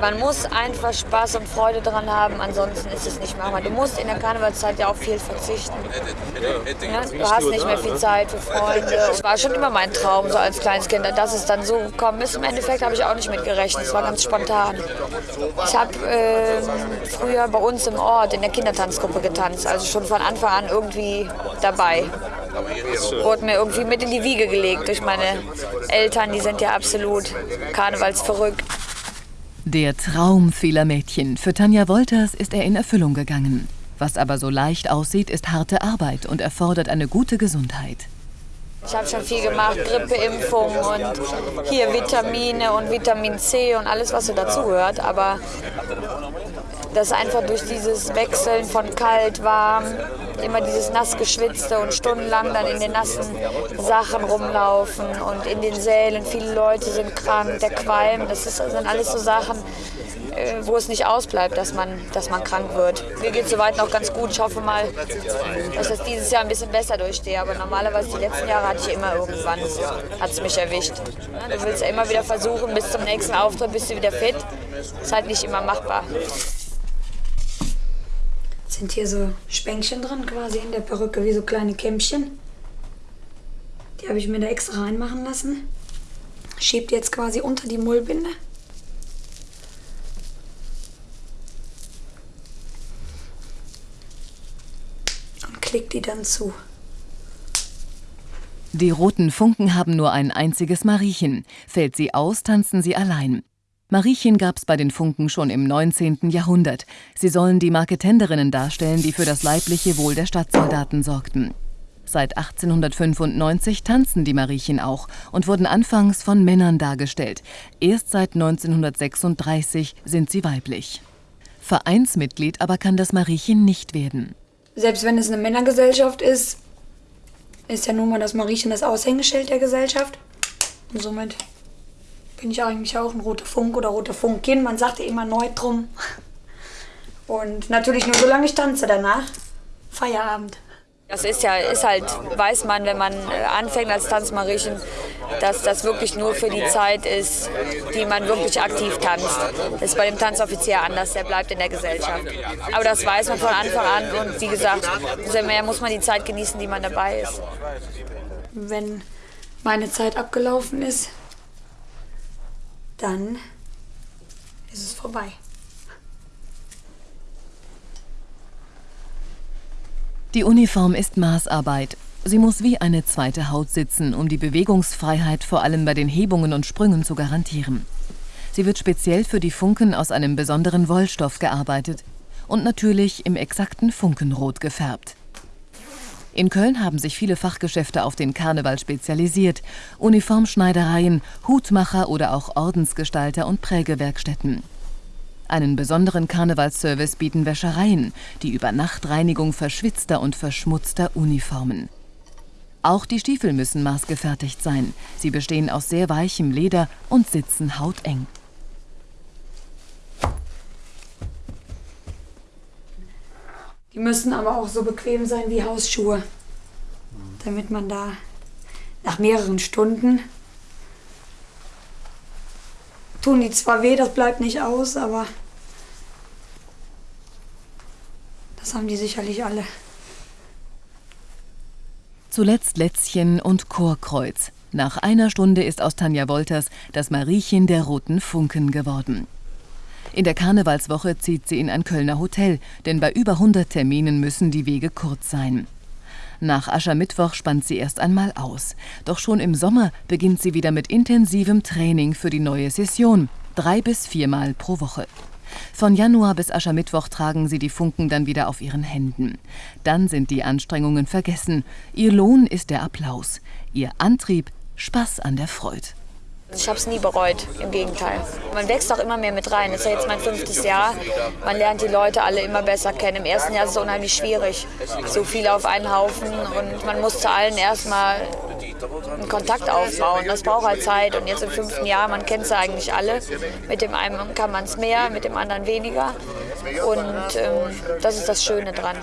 Man muss einfach Spaß und Freude dran haben, ansonsten ist es nicht machbar. Du musst in der Karnevalszeit ja auch viel verzichten. Ja, du hast nicht mehr viel Zeit für Freunde. Es war schon immer mein Traum, so als kleines Kind. Dass es dann so gekommen ist, im Endeffekt habe ich auch nicht mit gerechnet. Es war ganz spontan. Ich habe äh, früher bei uns im Ort in der Kindertanzgruppe getanzt, also schon von Anfang an irgendwie dabei. Wurde mir irgendwie mit in die Wiege gelegt durch meine Eltern, die sind ja absolut karnevalsverrückt. Der Traum vieler Mädchen. Für Tanja Wolters ist er in Erfüllung gegangen. Was aber so leicht aussieht, ist harte Arbeit und erfordert eine gute Gesundheit. Ich habe schon viel gemacht, Grippeimpfung und hier Vitamine und Vitamin C und alles, was so dazugehört. Aber das einfach durch dieses Wechseln von kalt, warm, immer dieses nass geschwitzte und stundenlang dann in den nassen Sachen rumlaufen und in den Sälen. Viele Leute sind krank, der Qualm, das, ist, sind alles so Sachen, äh, wo es nicht ausbleibt, dass man, dass man krank wird. Mir geht es soweit noch ganz gut. Ich hoffe mal, dass ich das dieses Jahr ein bisschen besser durchstehe. Aber normalerweise die letzten Jahre hatte ich immer irgendwann, hat es mich erwischt. Du willst ja immer wieder versuchen, bis zum nächsten Auftritt bist du wieder fit. Ist halt nicht immer machbar sind hier so Spänkchen drin, quasi in der Perücke, wie so kleine Kämmchen. Die habe ich mir da extra reinmachen lassen. Schiebt jetzt quasi unter die Mullbinde. Und klickt die dann zu. Die roten Funken haben nur ein einziges Mariechen. Fällt sie aus, tanzen sie allein. Mariechen gab's bei den Funken schon im 19. Jahrhundert. Sie sollen die Marketenderinnen darstellen, die für das leibliche Wohl der Stadtsoldaten sorgten. Seit 1895 tanzen die Mariechen auch und wurden anfangs von Männern dargestellt. Erst seit 1936 sind sie weiblich. Vereinsmitglied aber kann das Mariechen nicht werden. Selbst wenn es eine Männergesellschaft ist, ist ja nun mal das Mariechen das Aushängeschild der Gesellschaft. Und somit bin ich eigentlich auch ein roter Funk oder roter Funkin. Man sagt ja immer Neutrum. Und natürlich nur solange ich tanze danach. Feierabend. Das ist ja, ist halt, weiß man, wenn man äh, anfängt als Tanzmariechen, dass das wirklich nur für die Zeit ist, die man wirklich aktiv tanzt. Das ist bei dem Tanzoffizier anders, der bleibt in der Gesellschaft. Aber das weiß man von Anfang an und wie gesagt, umso mehr muss man die Zeit genießen, die man dabei ist. Wenn meine Zeit abgelaufen ist, dann ist es vorbei. Die Uniform ist Maßarbeit. Sie muss wie eine zweite Haut sitzen, um die Bewegungsfreiheit vor allem bei den Hebungen und Sprüngen zu garantieren. Sie wird speziell für die Funken aus einem besonderen Wollstoff gearbeitet und natürlich im exakten Funkenrot gefärbt. In Köln haben sich viele Fachgeschäfte auf den Karneval spezialisiert. Uniformschneidereien, Hutmacher oder auch Ordensgestalter und Prägewerkstätten. Einen besonderen Karnevalsservice bieten Wäschereien, die Übernachtreinigung verschwitzter und verschmutzter Uniformen. Auch die Stiefel müssen maßgefertigt sein. Sie bestehen aus sehr weichem Leder und sitzen hauteng. Die müssen aber auch so bequem sein wie Hausschuhe, damit man da nach mehreren Stunden tun die zwar weh, das bleibt nicht aus, aber das haben die sicherlich alle. Zuletzt Lätzchen und Chorkreuz. Nach einer Stunde ist aus Tanja Wolters das Mariechen der roten Funken geworden. In der Karnevalswoche zieht sie in ein Kölner Hotel, denn bei über 100 Terminen müssen die Wege kurz sein. Nach Aschermittwoch spannt sie erst einmal aus. Doch schon im Sommer beginnt sie wieder mit intensivem Training für die neue Session, drei bis viermal pro Woche. Von Januar bis Aschermittwoch tragen sie die Funken dann wieder auf ihren Händen. Dann sind die Anstrengungen vergessen. Ihr Lohn ist der Applaus. Ihr Antrieb Spaß an der Freude. Ich habe es nie bereut, im Gegenteil. Man wächst auch immer mehr mit rein. Das ist ja jetzt mein fünftes Jahr. Man lernt die Leute alle immer besser kennen. Im ersten Jahr ist es unheimlich schwierig, so viele auf einen Haufen. Und man muss zu allen erstmal einen Kontakt aufbauen. Das braucht halt Zeit. Und jetzt im fünften Jahr, man kennt sie eigentlich alle. Mit dem einen kann man es mehr, mit dem anderen weniger. Und ähm, das ist das Schöne dran.